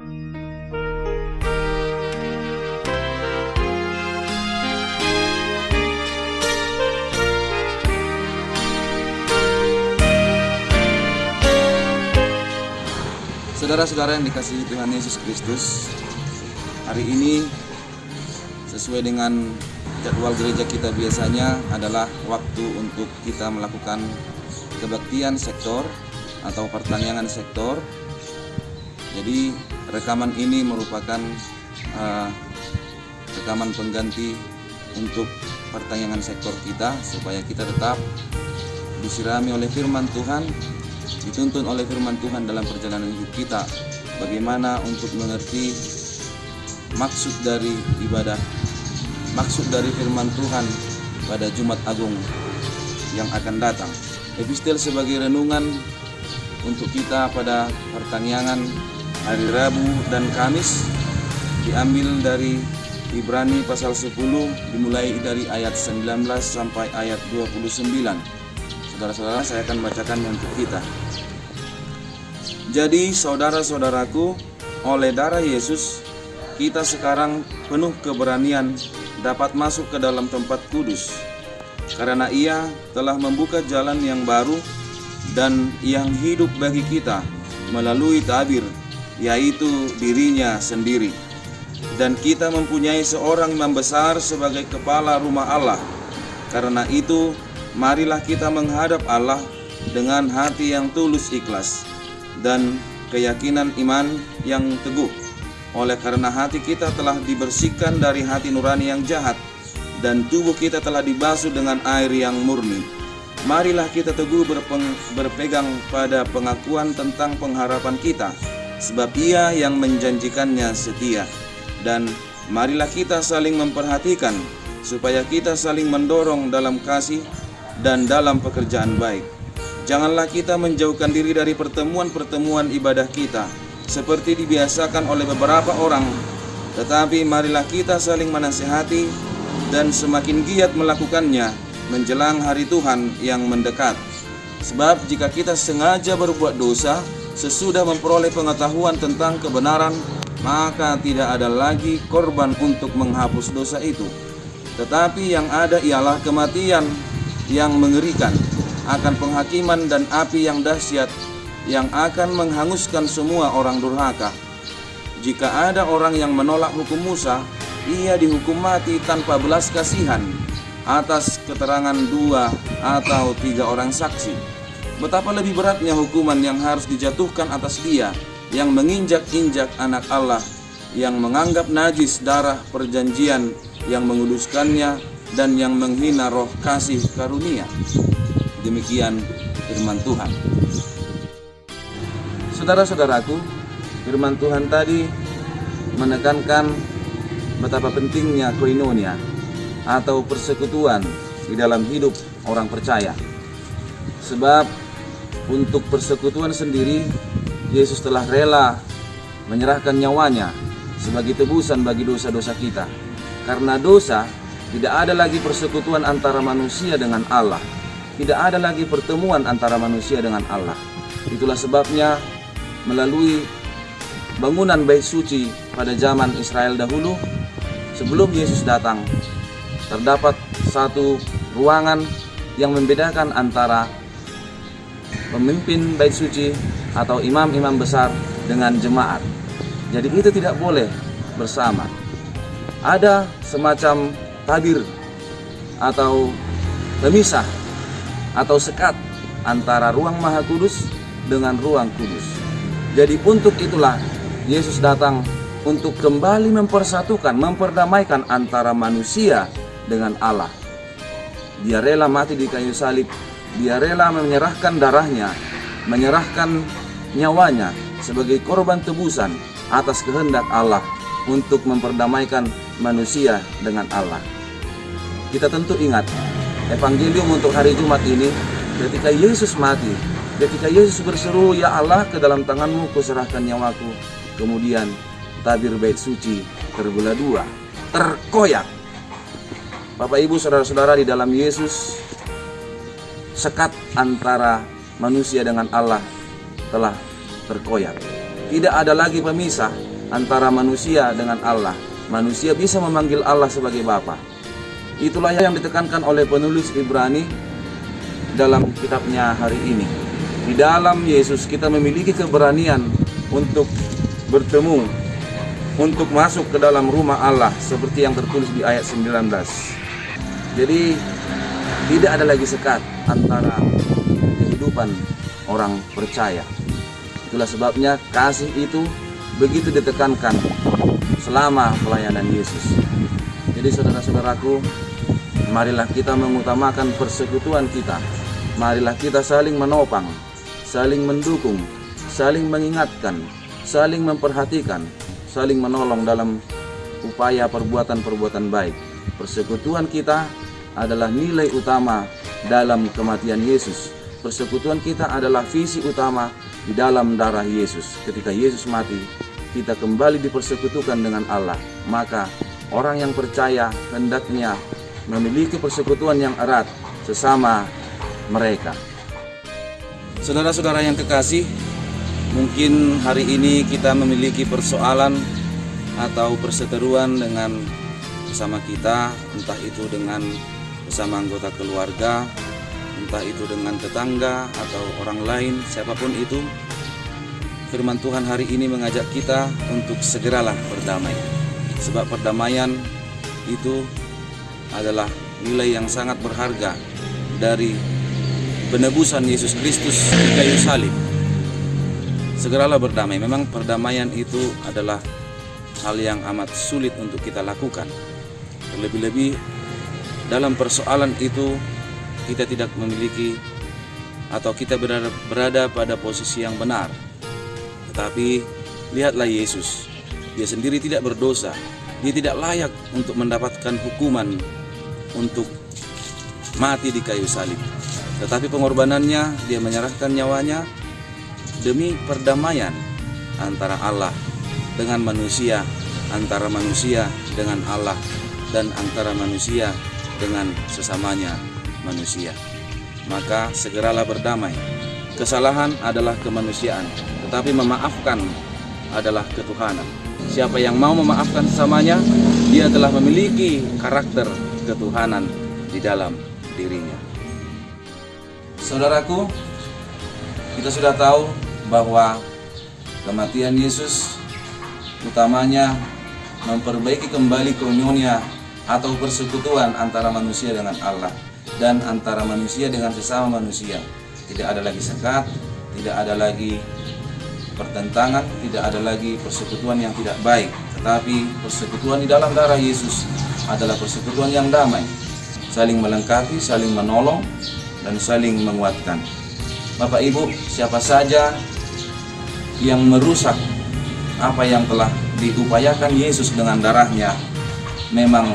Saudara-saudara yang dikasihi Tuhan Yesus Kristus, hari ini sesuai dengan jadwal gereja kita biasanya adalah waktu untuk kita melakukan kebaktian sektor atau pertanian sektor. Jadi rekaman ini merupakan uh, rekaman pengganti untuk pertanyaan sektor kita supaya kita tetap disirami oleh firman Tuhan dituntun oleh firman Tuhan dalam perjalanan hidup kita. Bagaimana untuk mengerti maksud dari ibadah maksud dari firman Tuhan pada Jumat Agung yang akan datang. Epistel sebagai renungan untuk kita pada pertanian hari Rabu dan Kamis diambil dari Ibrani pasal 10 dimulai dari ayat 19 sampai ayat 29 Saudara-saudara saya akan bacakan untuk kita. Jadi saudara-saudaraku, oleh darah Yesus, kita sekarang penuh keberanian dapat masuk ke dalam tempat kudus. Karena ia telah membuka jalan yang baru dan yang hidup bagi kita melalui tabir, yaitu dirinya sendiri. Dan kita mempunyai seorang imam besar sebagai kepala rumah Allah. Karena itu, marilah kita menghadap Allah dengan hati yang tulus ikhlas dan keyakinan iman yang teguh. Oleh karena hati kita telah dibersihkan dari hati nurani yang jahat dan tubuh kita telah dibasuh dengan air yang murni. Marilah kita teguh berpegang pada pengakuan tentang pengharapan kita, sebab Ia yang menjanjikannya setia. Dan marilah kita saling memperhatikan, supaya kita saling mendorong dalam kasih dan dalam pekerjaan baik. Janganlah kita menjauhkan diri dari pertemuan-pertemuan ibadah kita seperti dibiasakan oleh beberapa orang, tetapi marilah kita saling menasihati dan semakin giat melakukannya menjelang hari Tuhan yang mendekat. Sebab jika kita sengaja berbuat dosa sesudah memperoleh pengetahuan tentang kebenaran, maka tidak ada lagi korban untuk menghapus dosa itu. Tetapi yang ada ialah kematian yang mengerikan akan penghakiman dan api yang dahsyat yang akan menghanguskan semua orang durhaka. Jika ada orang yang menolak hukum Musa, ia dihukum mati tanpa belas kasihan atas keterangan dua atau tiga orang saksi. Betapa lebih beratnya hukuman yang harus dijatuhkan atas dia yang menginjak-injak anak Allah, yang menganggap najis darah perjanjian, yang menguduskannya, dan yang menghina roh kasih karunia. Demikian firman Tuhan. Saudara-saudaraku, firman Tuhan tadi menekankan betapa pentingnya koinonia atau persekutuan di dalam hidup orang percaya. Sebab untuk persekutuan sendiri Yesus telah rela menyerahkan nyawanya sebagai tebusan bagi dosa-dosa kita. Karena dosa tidak ada lagi persekutuan antara manusia dengan Allah tidak ada lagi pertemuan antara manusia dengan Allah. Itulah sebabnya melalui bangunan bait suci pada zaman Israel dahulu sebelum Yesus datang terdapat satu ruangan yang membedakan antara pemimpin bait suci atau imam-imam besar dengan jemaat. Jadi itu tidak boleh bersama. Ada semacam tabir atau pemisah atau sekat antara ruang maha kudus dengan ruang kudus. Jadi untuk itulah Yesus datang untuk kembali mempersatukan, memperdamaikan antara manusia dengan Allah. Dia rela mati di kayu salib, dia rela menyerahkan darahnya, menyerahkan nyawanya sebagai korban tebusan atas kehendak Allah untuk memperdamaikan manusia dengan Allah. Kita tentu ingat evangelium untuk hari Jumat ini ketika Yesus mati ketika Yesus berseru ya Allah ke dalam tanganmu kuserahkan nyawaku kemudian tabir bait suci terbelah dua terkoyak Bapak Ibu saudara-saudara di dalam Yesus sekat antara manusia dengan Allah telah terkoyak tidak ada lagi pemisah antara manusia dengan Allah. Manusia bisa memanggil Allah sebagai Bapa. Itulah yang ditekankan oleh penulis Ibrani dalam kitabnya hari ini. Di dalam Yesus kita memiliki keberanian untuk bertemu, untuk masuk ke dalam rumah Allah seperti yang tertulis di ayat 19. Jadi tidak ada lagi sekat antara kehidupan orang percaya. Itulah sebabnya kasih itu begitu ditekankan selama pelayanan Yesus. Jadi saudara-saudaraku, marilah kita mengutamakan persekutuan kita. Marilah kita saling menopang, saling mendukung, saling mengingatkan, saling memperhatikan, saling menolong dalam upaya perbuatan-perbuatan baik. Persekutuan kita adalah nilai utama dalam kematian Yesus. Persekutuan kita adalah visi utama di dalam darah Yesus. Ketika Yesus mati, kita kembali dipersekutukan dengan Allah, maka orang yang percaya hendaknya memiliki persekutuan yang erat sesama mereka. Saudara-saudara yang kekasih, mungkin hari ini kita memiliki persoalan atau perseteruan dengan bersama kita, entah itu dengan bersama anggota keluarga, entah itu dengan tetangga atau orang lain, siapa pun itu, firman Tuhan hari ini mengajak kita untuk segeralah berdamai. Sebab perdamaian itu adalah nilai yang sangat berharga dari penebusan Yesus Kristus di kayu salib. Segeralah berdamai. Memang perdamaian itu adalah hal yang amat sulit untuk kita lakukan. Terlebih-lebih dalam persoalan itu kita tidak memiliki atau kita berada, berada pada posisi yang benar. Tetapi lihatlah Yesus, dia sendiri tidak berdosa, dia tidak layak untuk mendapatkan hukuman untuk mati di kayu salib. Tetapi pengorbanannya, dia menyerahkan nyawanya demi perdamaian antara Allah dengan manusia, antara manusia dengan Allah, dan antara manusia dengan sesamanya manusia. Maka segeralah berdamai. Kesalahan adalah kemanusiaan, tetapi memaafkan adalah ketuhanan. Siapa yang mau memaafkan sesamanya, dia telah memiliki karakter ketuhanan di dalam dirinya. Saudaraku, kita sudah tahu bahwa kematian Yesus utamanya memperbaiki kembali komunia atau persekutuan antara manusia dengan Allah dan antara manusia dengan sesama manusia. Tidak ada lagi sekat, tidak ada lagi pertentangan, tidak ada lagi persekutuan yang tidak baik, tetapi persekutuan di dalam darah Yesus adalah persekutuan yang damai, saling melengkapi, saling menolong, dan saling menguatkan. Bapak Ibu, siapa saja yang merusak apa yang telah diupayakan Yesus dengan darahnya memang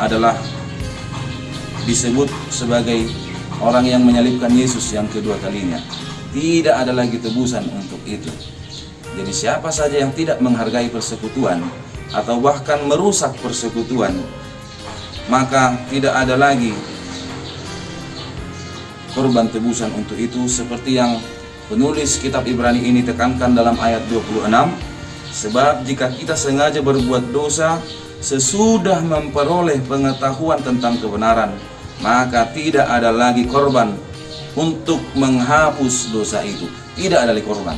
adalah disebut sebagai orang yang menyalibkan Yesus yang kedua kalinya. Tidak ada lagi tebusan untuk itu. Jadi siapa saja yang tidak menghargai persekutuan atau bahkan merusak persekutuan, maka tidak ada lagi korban tebusan untuk itu seperti yang penulis kitab Ibrani ini tekankan dalam ayat 26 sebab jika kita sengaja berbuat dosa sesudah memperoleh pengetahuan tentang kebenaran maka tidak ada lagi korban untuk menghapus dosa itu. Tidak ada lagi korban.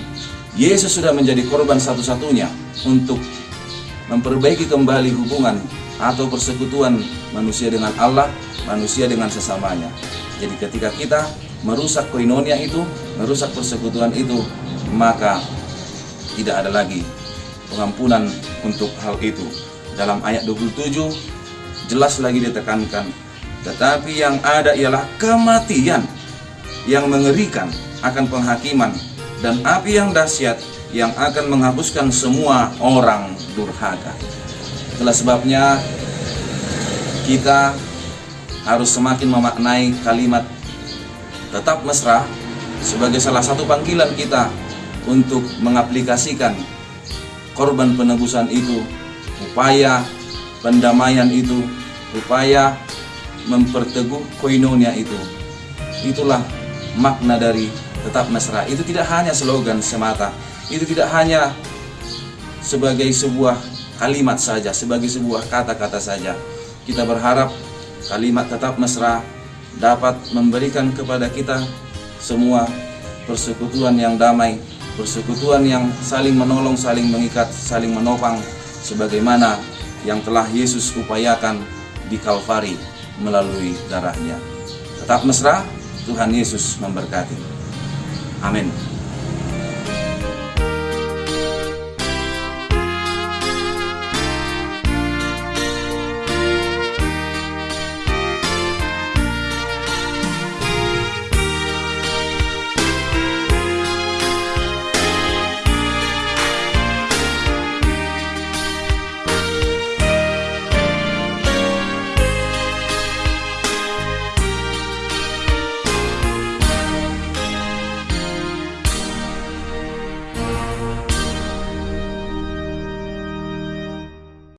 Yesus sudah menjadi korban satu-satunya untuk memperbaiki kembali hubungan atau persekutuan manusia dengan Allah, manusia dengan sesamanya. Jadi ketika kita merusak koinonia itu, merusak persekutuan itu, maka tidak ada lagi pengampunan untuk hal itu. Dalam ayat 27 jelas lagi ditekankan, tetapi yang ada ialah kematian yang mengerikan akan penghakiman dan api yang dahsyat yang akan menghapuskan semua orang durhaka. Itulah sebabnya kita harus semakin memaknai kalimat tetap mesra sebagai salah satu panggilan kita untuk mengaplikasikan korban penebusan itu, upaya pendamaian itu, upaya memperteguh koinonia itu. Itulah makna dari tetap mesra itu tidak hanya slogan semata itu tidak hanya sebagai sebuah kalimat saja, sebagai sebuah kata-kata saja. Kita berharap kalimat tetap mesra dapat memberikan kepada kita semua persekutuan yang damai, persekutuan yang saling menolong, saling mengikat, saling menopang sebagaimana yang telah Yesus upayakan di Kalvari melalui darahnya. Tetap mesra, Tuhan Yesus memberkati. Amin.